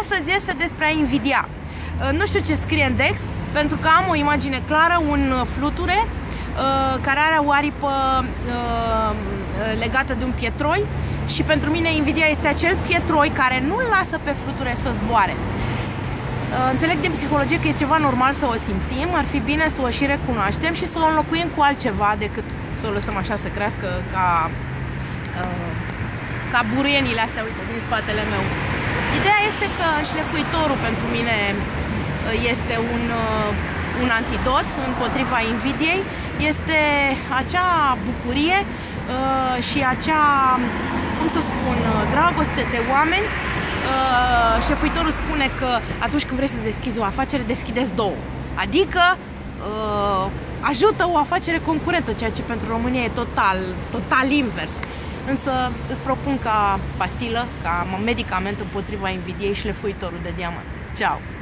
Astăzi este despre a invidia. Uh, nu știu ce scrie în text, pentru că am o imagine clară, un uh, fluture uh, care are o aripă legată de un pietroi și pentru mine invidia este acel pietroi care nu lasă pe fluture să zboare. Înțeleg din psihologie că este ceva normal să o simțim, ar fi bine să o și recunoaștem și să o înlocuim cu altceva decât să o lăsăm așa să crească ca, ca buruienile astea, uite, din spatele meu. Ideea este că șlefuitorul pentru mine uh, este un, uh, un antidot împotriva invidiei, este acea bucurie uh, și acea, cum să spun, dragoste de oameni. Șlefuitorul spune că atunci când vrei să deschizi o afacere, deschideți două. Adică ajută o afacere concurentă, ceea ce pentru România e total, total invers. Însă îți propun ca pastilă, ca medicament împotriva invidiei și lefuitorul de diamant. Ciao!